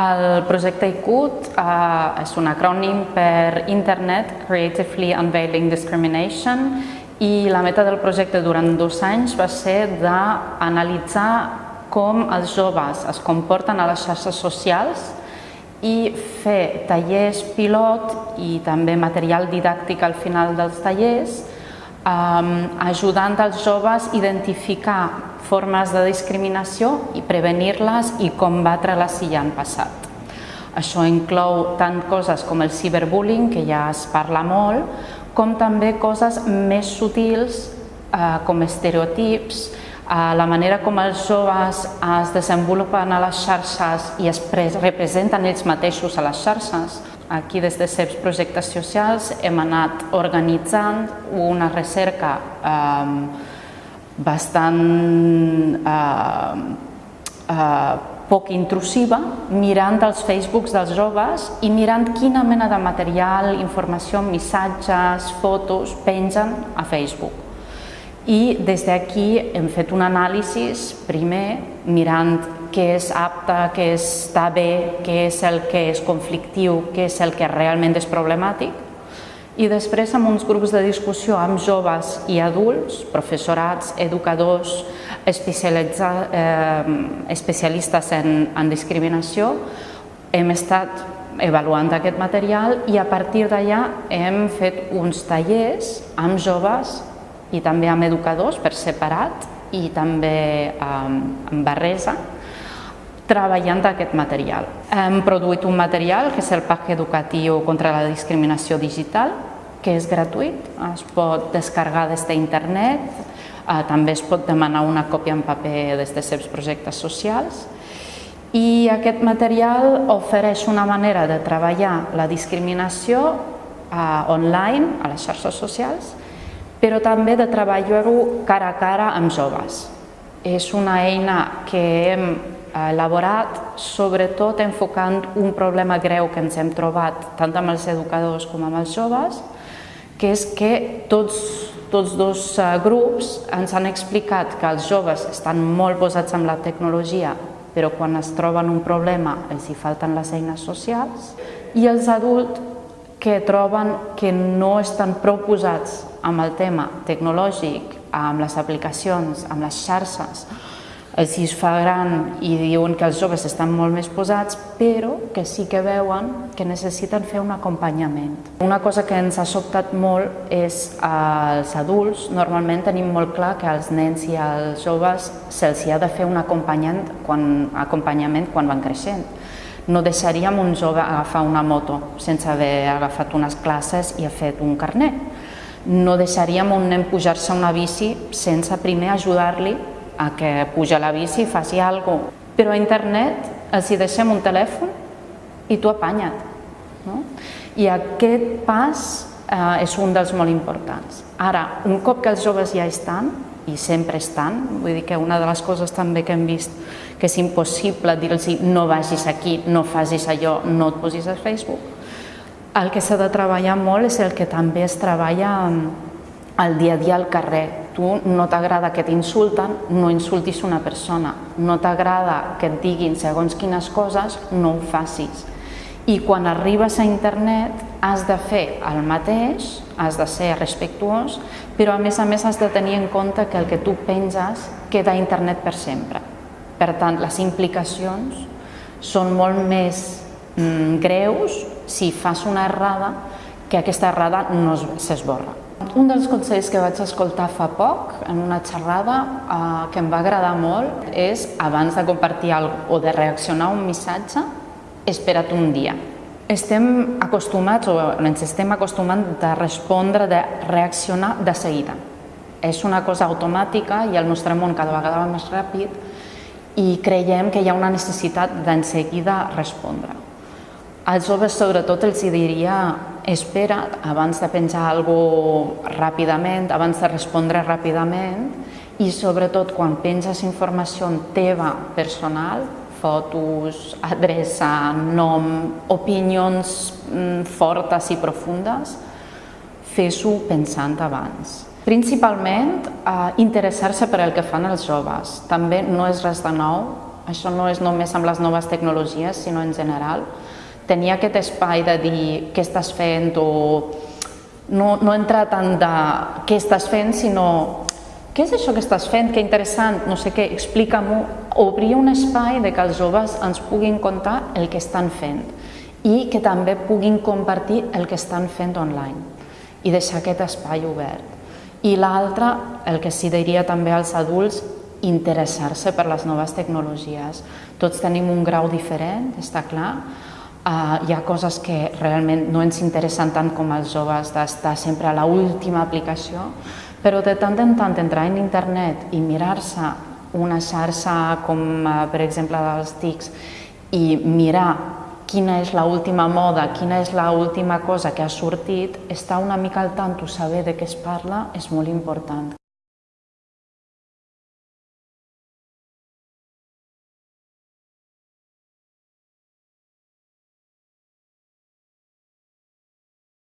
El projecte ICUT eh, és un acrònim per Internet Creatively Unveiling Discrimination i la meta del projecte durant dos anys va ser d'analitzar com els joves es comporten a les xarxes socials i fer tallers pilot i també material didàctic al final dels tallers ajudant els joves a identificar formes de discriminació i prevenir-les i combatre-les si ja han passat. Això inclou tant coses com el ciberbullying, que ja es parla molt, com també coses més sutils eh, com estereotips, eh, la manera com els joves es desenvolupen a les xarxes i es representen ells mateixos a les xarxes. Aquí des de CEPS Projectes Socials hem anat organitzant una recerca eh, bastant eh, eh, poc intrusiva, mirant els Facebooks dels joves i mirant quina mena de material, informació, missatges, fotos pengen a Facebook. I des d'aquí hem fet un anàlisi, primer, mirant què és apte, què està bé, què és el que és conflictiu, què és el que realment és problemàtic, i després amb uns grups de discussió amb joves i adults, professorats, educadors, eh, especialistes en, en discriminació, hem estat avaluant aquest material i a partir d'allà hem fet uns tallers amb joves i també amb educadors per separat i també amb barresa treballant aquest material. Hem produït un material que és el PAC educatiu contra la discriminació digital, que és gratuït, es pot descarregar des d'internet, eh, també es pot demanar una còpia en paper des de seus projectes socials i aquest material ofereix una manera de treballar la discriminació eh, online, a les xarxes socials, però també de treballar-ho cara a cara amb joves. És una eina que hem elaborat sobretot enfocant un problema greu que ens hem trobat tant amb els educadors com amb els joves, que és que tots, tots dos eh, grups ens han explicat que els joves estan molt posats amb la tecnologia, però quan es troben un problema els hi falten les eines socials, i els adults que troben que no estan prou posats amb el tema tecnològic, amb les aplicacions, amb les xarxes, els es fa gran i diuen que els joves estan molt més posats, però que sí que veuen que necessiten fer un acompanyament. Una cosa que ens ha sobtat molt és als adults, normalment tenim molt clar que als nens i als joves se'ls ha de fer un acompanyament quan, acompanyament quan van creixent. No deixaríem un jove agafar una moto sense haver agafat unes classes i ha fet un carnet. No deixaríem un nen pujar-se a una bici sense primer ajudar-li a que puja la bici i faci alguna cosa. Però a internet els hi deixem un telèfon i tu apanya't. No? I aquest pas eh, és un dels molt importants. Ara, un cop que els joves ja estan, i sempre estan, vull dir que una de les coses també que hem vist que és impossible dir-los no vagis aquí, no facis allò, no et posis a Facebook, el que s'ha de treballar molt és el que també es treballa al dia a dia al carrer, tu no t'agrada que t'insulten, no insultis una persona. No t'agrada que et diguin segons quines coses, no ho facis. I quan arribes a internet has de fer el mateix, has de ser respectuós, però a més a més has de tenir en compte que el que tu penses queda a internet per sempre. Per tant, les implicacions són molt més mm, greus si fas una errada que aquesta errada no s'esborra. Un dels consells que vaig escoltar fa poc en una xerrada eh, que em va agradar molt és abans de compartir alguna o de reaccionar a un missatge, espera't un dia. Estem acostumats o ens estem acostumant de respondre, de reaccionar de seguida. És una cosa automàtica i el nostre món cada vegada va més ràpid i creiem que hi ha una necessitat d'enseguida respondre. Als joves sobretot els diria espera abans de penjar alguna cosa ràpidament, abans de respondre ràpidament i sobretot quan penges informació teva personal, fotos, adreça, nom, opinions mm, fortes i profundes, fes-ho pensant abans. Principalment, eh, interessar-se per el que fan els joves. També no és res de nou això no és només amb les noves tecnologies, sinó en general. Tenir aquest espai de dir què estàs fent o no, no entrar tant de què estàs fent, sinó què és això que estàs fent, que interessant, no sé què, explica-m'ho. Obrir un espai de que els joves ens puguin contar el que estan fent i que també puguin compartir el que estan fent online i deixar aquest espai obert. I l'altre, el que sí diria també als adults, interessar-se per les noves tecnologies. Tots tenim un grau diferent, està clar, Uh, hi ha coses que realment no ens interessen tant com els joves d'estar sempre a l'última aplicació, però de tant en tant entrar en internet i mirar-se una xarxa com uh, per exemple dels TICs i mirar quina és l'última moda, quina és l'última cosa que ha sortit, estar una mica al tanto, saber de què es parla, és molt important.